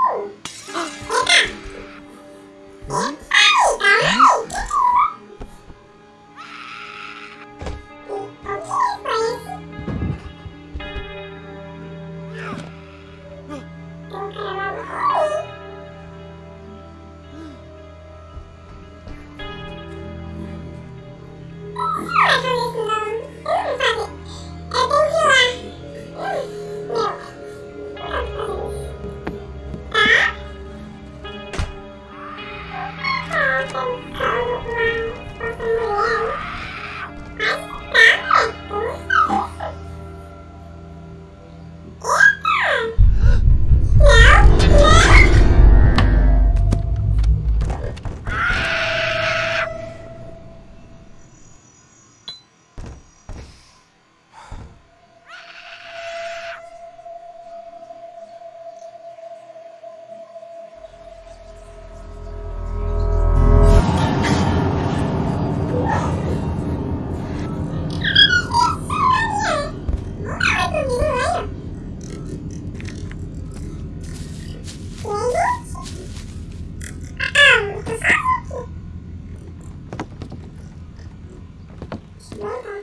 Oh! Eu Bye-bye.